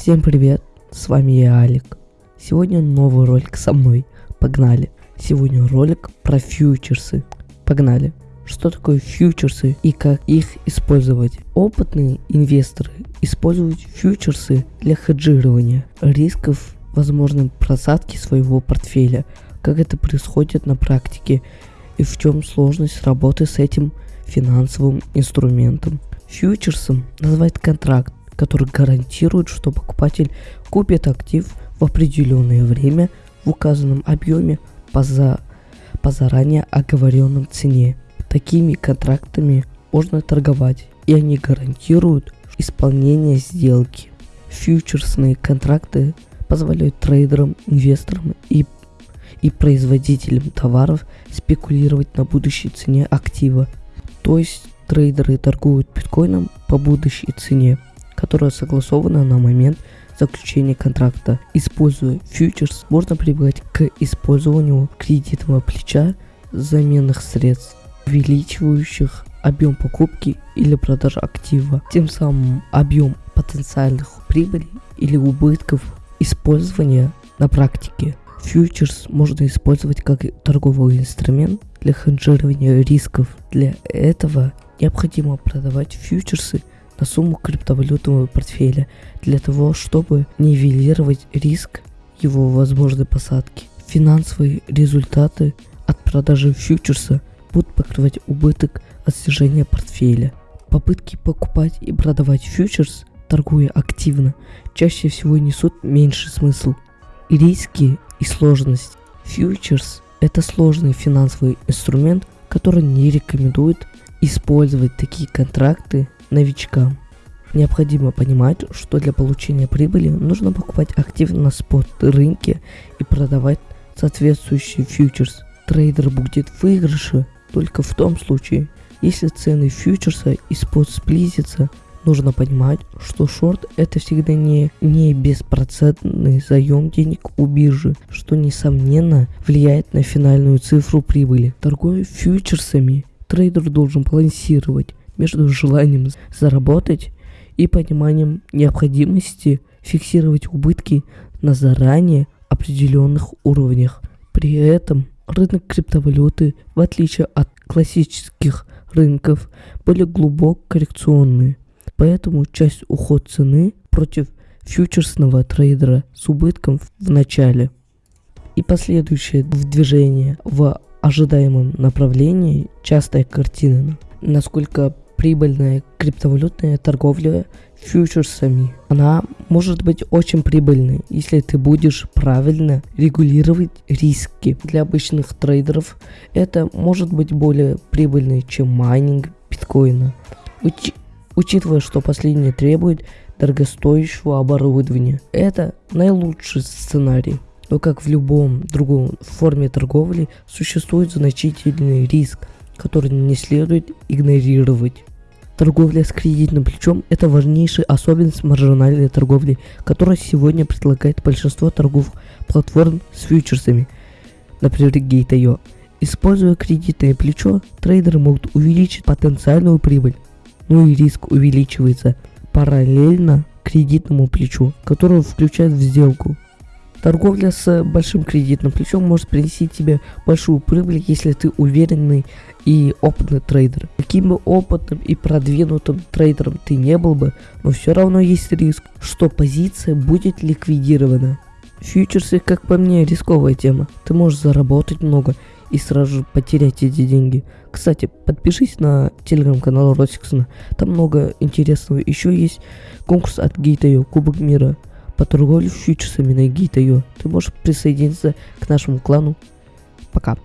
Всем привет, с вами я Алик. Сегодня новый ролик со мной. Погнали. Сегодня ролик про фьючерсы. Погнали. Что такое фьючерсы и как их использовать? Опытные инвесторы используют фьючерсы для хеджирования рисков возможной просадки своего портфеля. Как это происходит на практике и в чем сложность работы с этим финансовым инструментом. Фьючерсом называют контракт, который гарантирует, что покупатель купит актив в определенное время в указанном объеме по, за, по заранее оговоренном цене. Такими контрактами можно торговать, и они гарантируют исполнение сделки. Фьючерсные контракты позволяют трейдерам, инвесторам и, и производителям товаров спекулировать на будущей цене актива. То есть трейдеры торгуют биткоином по будущей цене которая согласована на момент заключения контракта. Используя фьючерс, можно прибегать к использованию кредитного плеча заменных средств, увеличивающих объем покупки или продажи актива, тем самым объем потенциальных прибылей или убытков использования на практике. Фьючерс можно использовать как торговый инструмент для хеджирования рисков. Для этого необходимо продавать фьючерсы на сумму криптовалютного портфеля для того, чтобы нивелировать риск его возможной посадки. Финансовые результаты от продажи фьючерса будут покрывать убыток от снижения портфеля. Попытки покупать и продавать фьючерс, торгуя активно, чаще всего несут меньший смысл. Риски и сложность. Фьючерс – это сложный финансовый инструмент, который не рекомендует использовать такие контракты новичкам. Необходимо понимать, что для получения прибыли нужно покупать актив на спот рынке и продавать соответствующий фьючерс. Трейдер будет в выигрыше только в том случае, если цены фьючерса и спот сблизятся. Нужно понимать, что шорт это всегда не, не беспроцентный заем денег у биржи, что несомненно влияет на финальную цифру прибыли. Торгуя фьючерсами, трейдер должен балансировать между желанием заработать и пониманием необходимости фиксировать убытки на заранее определенных уровнях. При этом рынок криптовалюты, в отличие от классических рынков, были глубоко коррекционные. Поэтому часть уход цены против фьючерсного трейдера с убытком в начале и последующее движение в ожидаемом направлении частая картина, насколько прибыльная криптовалютная торговля фьючерсами. Она может быть очень прибыльной, если ты будешь правильно регулировать риски. Для обычных трейдеров это может быть более прибыльной, чем майнинг биткоина. Уч учитывая, что последнее требует дорогостоящего оборудования. Это наилучший сценарий. Но как в любом другом форме торговли существует значительный риск, который не следует игнорировать. Торговля с кредитным плечом – это важнейшая особенность маржинальной торговли, которая сегодня предлагает большинство торговых платформ с фьючерсами, например, Gate.io. Используя кредитное плечо, трейдеры могут увеличить потенциальную прибыль, ну и риск увеличивается параллельно кредитному плечу, которое включает в сделку. Торговля с большим кредитным плечом может принести тебе большую прибыль, если ты уверенный и опытный трейдер. Каким бы опытным и продвинутым трейдером ты не был бы, но все равно есть риск, что позиция будет ликвидирована. Фьючерсы, как по мне, рисковая тема. Ты можешь заработать много и сразу же потерять эти деньги. Кстати, подпишись на телеграм-канал Росиксона. Там много интересного. Еще есть конкурс от Gate.io, Кубок мира по торговле фьючерсами на Gate.io. Ты можешь присоединиться к нашему клану. Пока.